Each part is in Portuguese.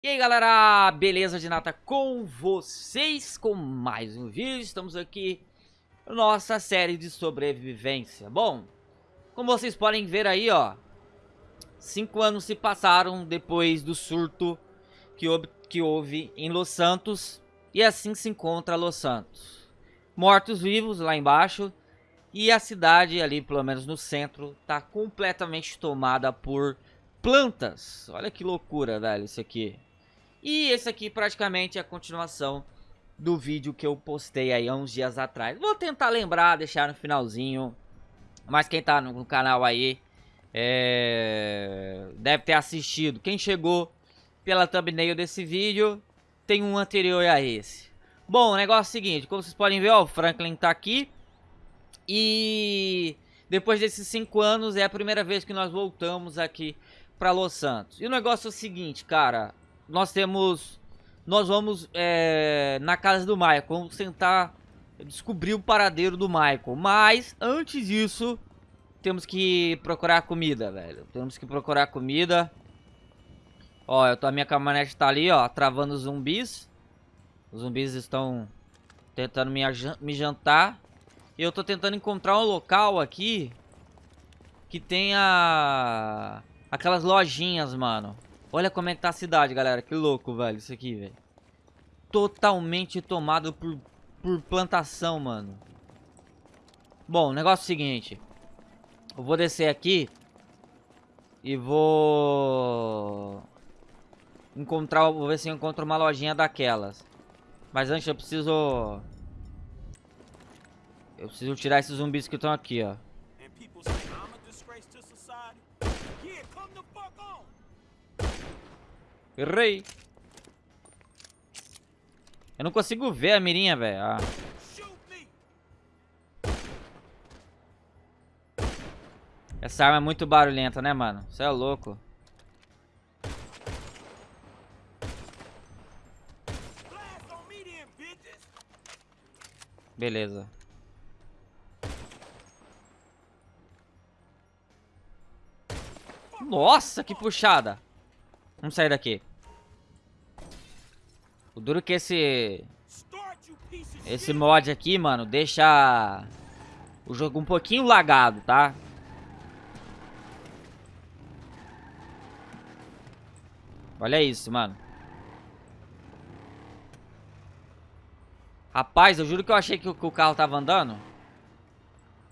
E aí galera, beleza de nata com vocês com mais um vídeo, estamos aqui nossa série de sobrevivência. Bom, como vocês podem ver aí ó, cinco anos se passaram depois do surto que houve, que houve em Los Santos E assim se encontra Los Santos. Mortos-vivos lá embaixo e a cidade ali, pelo menos no centro, tá completamente tomada por plantas. Olha que loucura velho isso aqui e esse aqui praticamente é a continuação do vídeo que eu postei aí há uns dias atrás. Vou tentar lembrar, deixar no finalzinho. Mas quem tá no, canal aí é... deve ter assistido. Quem chegou pela thumbnail desse vídeo tem um anterior a esse. Bom, o negócio é o seguinte, como vocês podem ver, ó, o Franklin tá aqui. E depois desses cinco anos é a primeira vez que nós voltamos aqui para Los Santos. E o negócio é o seguinte, cara, nós temos... Nós vamos é, na casa do Michael. Vamos tentar descobrir o paradeiro do Michael. Mas, antes disso, temos que procurar comida, velho. Temos que procurar comida. Ó, eu tô, a minha caminhonete tá ali, ó, travando os zumbis. Os zumbis estão tentando me, me jantar. E eu tô tentando encontrar um local aqui que tenha aquelas lojinhas, mano. Olha como é que tá a cidade, galera. Que louco, velho, isso aqui, velho. Totalmente tomado por, por plantação, mano. Bom, negócio é o seguinte. Eu vou descer aqui. E vou... Encontrar, vou ver se eu encontro uma lojinha daquelas. Mas antes eu preciso... Eu preciso tirar esses zumbis que estão aqui, ó. Errei. Eu não consigo ver a mirinha, velho. Ah. Essa arma é muito barulhenta, né, mano? Você é louco. Beleza. Nossa, que puxada. Vamos sair daqui. O duro que esse... Esse mod aqui, mano, deixa o jogo um pouquinho lagado, tá? Olha isso, mano. Rapaz, eu juro que eu achei que o, carro tava andando.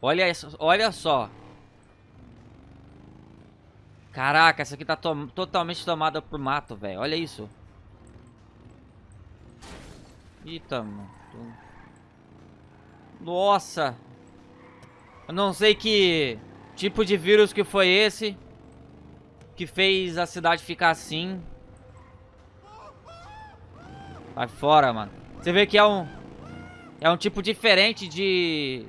Olha, olha só. Caraca, essa aqui tá to totalmente tomada por mato, velho. Olha isso. Eita, mano. Nossa. Eu não sei que tipo de vírus que foi esse. Que fez a cidade ficar assim. Vai fora, mano. Você vê que é um... É um tipo diferente de...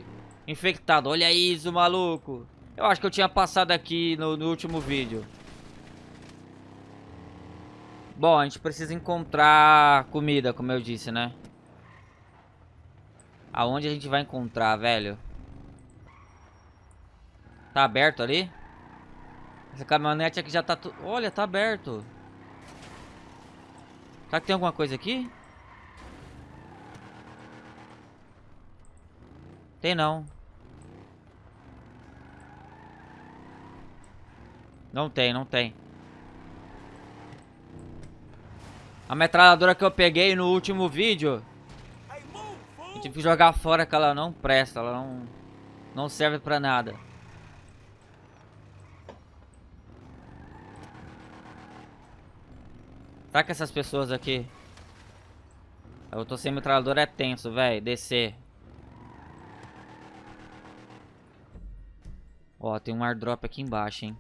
Infectado. Olha isso, maluco. Eu acho que eu tinha passado aqui no, no último vídeo. Bom, a gente precisa encontrar comida, como eu disse, né? Aonde a gente vai encontrar, velho? Tá aberto ali? Essa caminhonete aqui já tá... Tu... Olha, tá aberto. Será que tem alguma coisa aqui? Tem não. Não tem, não tem. A metralhadora que eu peguei no último vídeo eu tive que jogar fora que ela não presta, ela não, não serve pra nada. Que essas pessoas aqui... Eu tô sem metralhadora é tenso, velho. Descer. Ó, tem um airdrop aqui embaixo, hein.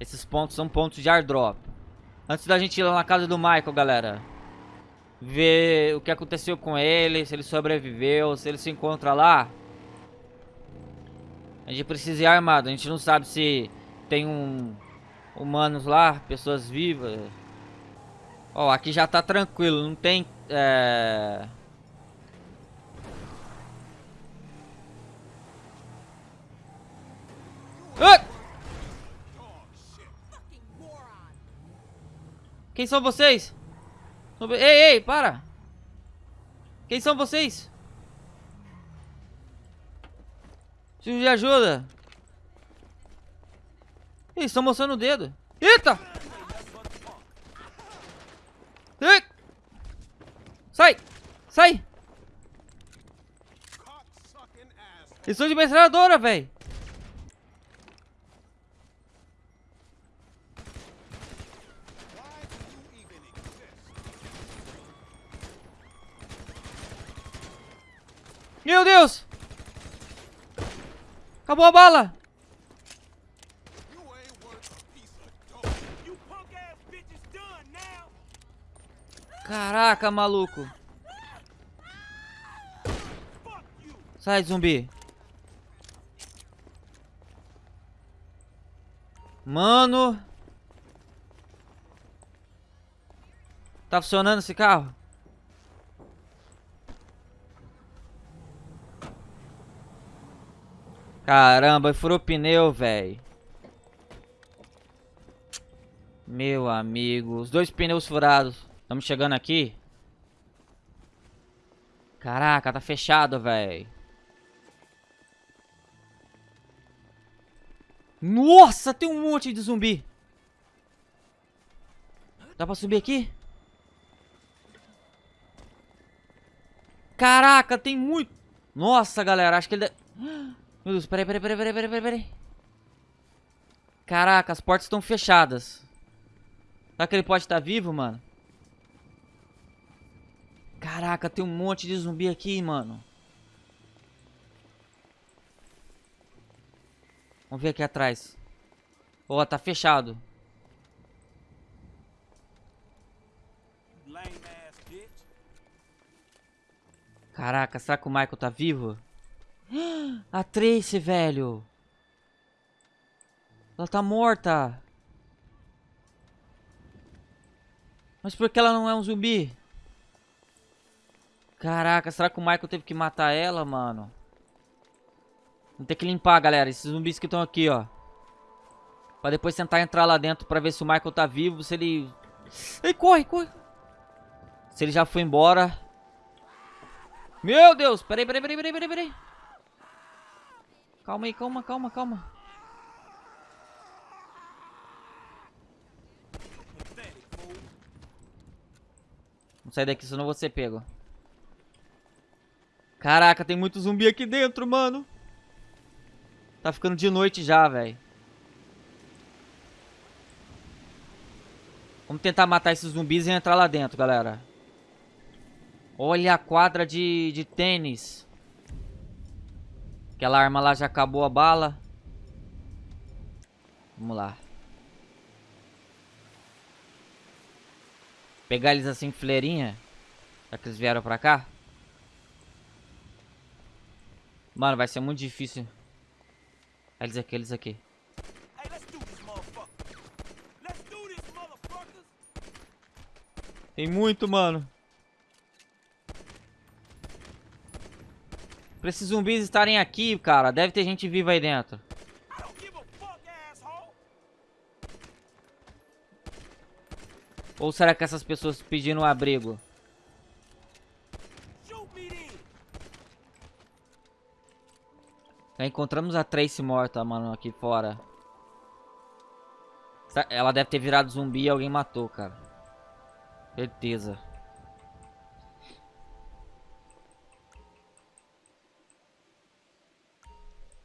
Esses pontos são pontos de airdrop. Antes da gente ir lá na casa do Michael, galera ver o que aconteceu com ele, se ele sobreviveu, se ele se encontra lá. A gente precisa ir armado, a gente não sabe se tem um humanos lá, pessoas vivas. Ó, aqui já tá tranquilo, não tem é... Ah! Quem são vocês? Ei, ei, para! Quem são vocês? Preciso de ajuda. Eles estão mostrando o dedo. Eita! Ei! Sai! Sai! Eles são de metralhadora, velho! Meu Deus! Acabou a bala! Caraca, maluco! Sai, zumbi! Mano! Tá funcionando esse carro? Caramba, furou pneu, velho. Meu amigo, os dois pneus furados. Estamos chegando aqui. Caraca, tá fechado, velho. Nossa, tem um monte de zumbi. Dá pra subir aqui? Caraca, tem muito... Nossa, galera, acho que ele... Meu Deus, peraí, peraí, peraí, peraí, peraí, peraí. Caraca, as portas estão fechadas. Será que ele pode estar vivo, mano? Caraca, tem um monte de zumbi aqui, mano. Vamos ver aqui atrás. Ó, oh, tá fechado. Caraca, será que o Michael tá vivo? A Tracy, velho. Ela tá morta. Mas por que ela não é um zumbi? Caraca, será que o Michael teve que matar ela, mano? Vamos ter que limpar, galera, esses zumbis que estão aqui, ó. Pra depois tentar entrar lá dentro pra ver se o Michael tá vivo, se ele... Ei, corre, corre. Se ele já foi embora. Meu Deus, peraí, peraí, peraí, peraí, peraí, peraí. Calma aí, calma, calma, calma. Vamos sair daqui, senão ser pego. Caraca, tem muito zumbi aqui dentro, mano. Tá ficando de noite já, velho. Vamos tentar matar esses zumbis e entrar lá dentro, galera. Olha a quadra de, de tênis. Aquela arma lá já acabou a bala. Vamos lá. Pegar eles assim, fileirinha. Já que eles vieram pra cá. Mano, vai ser muito difícil. Eles aqui, eles aqui. Tem muito, mano. Pra esses zumbis estarem aqui, cara, deve ter gente viva aí dentro. Ou será que essas pessoas pediram um abrigo? Já encontramos a Trace morta, mano, aqui fora. Ela deve ter virado zumbi e alguém matou, cara. Certeza.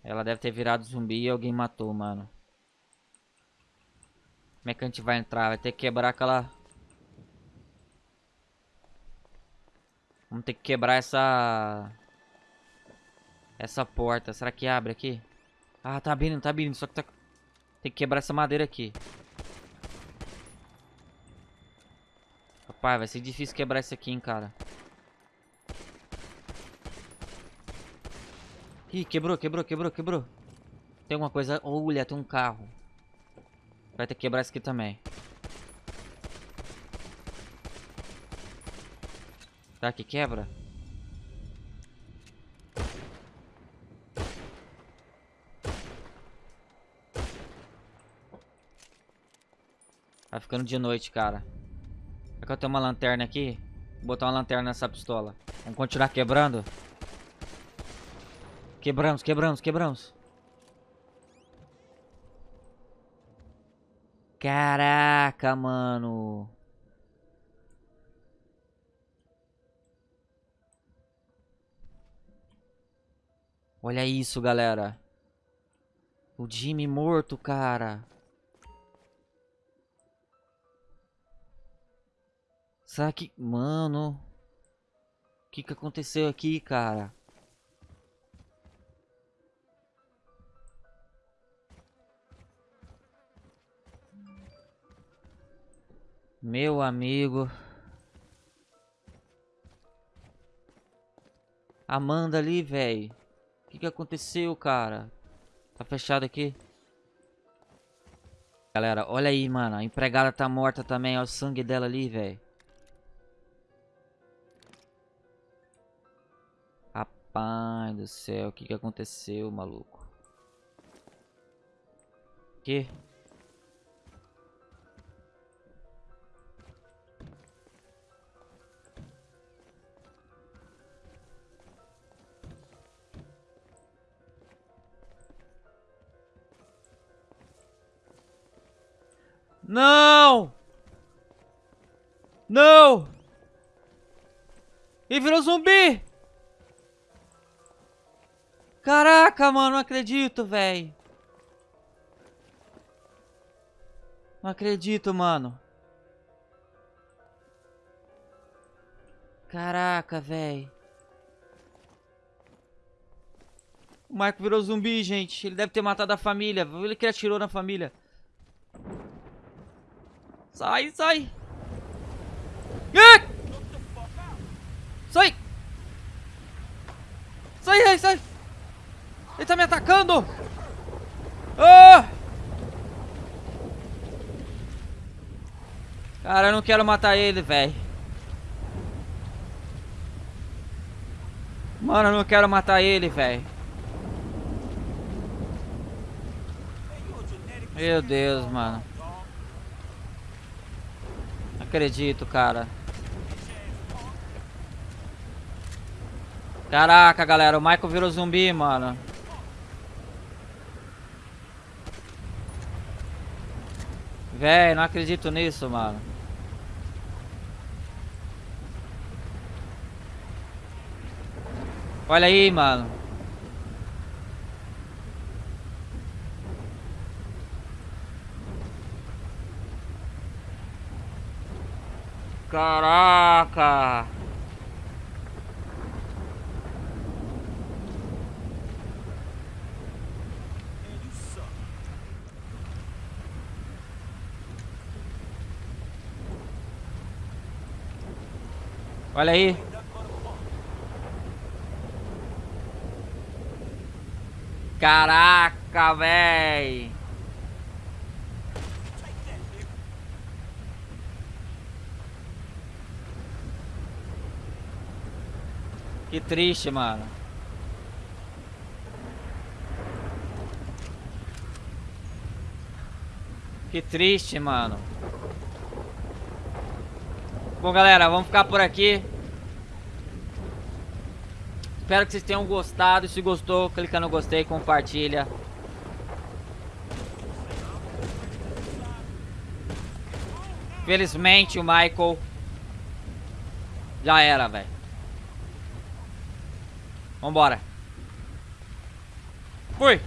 Ela deve ter virado zumbi e alguém matou, mano. Como é que a gente vai entrar? Vai ter que quebrar aquela... Vamos ter que quebrar essa... Essa porta. Será que abre aqui? Ah, tá abrindo, tá abrindo. Só que tá... Tem que quebrar essa madeira aqui. Rapaz, vai ser difícil quebrar isso aqui, hein, cara. Ih, quebrou, quebrou, quebrou, quebrou. Tem alguma coisa... Olha, tem um carro. Vai ter que quebrar isso aqui também. Tá, que quebra? Tá ficando de noite, cara. que eu tenho uma lanterna aqui? Vou botar uma lanterna nessa pistola. Vamos continuar quebrando? Quebramos, quebramos, quebramos. Caraca, mano. Olha isso, galera. O Jimmy morto, cara. Será que... Mano... O que que aconteceu aqui, cara? Meu amigo... Amanda ali, velho. O que que aconteceu, cara? Tá fechado aqui? Galera, olha aí, mano. A empregada tá morta também. Olha o sangue dela ali, velho. Rapaz do céu. O que que aconteceu, maluco? Que? Não! Ele virou zumbi! Caraca, mano, não acredito, velho. Não acredito, mano. Caraca, velho. O Marco virou zumbi, gente. Ele deve ter matado a família. Ele que atirou na família. Sai, sai. Sai. Sai, sai, sai. Ele tá me atacando. Ah! Cara, eu não quero matar ele, velho. Mano, eu não quero matar ele, velho. Meu Deus, mano acredito, cara. Caraca, galera, o Michael virou zumbi, mano. Véi, não acredito nisso, mano. Olha aí, mano. Caraca! Olha aí. Caraca, velho. Que triste, mano. Que triste, mano. Bom, galera, vamos ficar por aqui. Espero que vocês tenham gostado. Se gostou, clica no gostei, compartilha. Felizmente o Michael já era, velho. Vambora. Fui.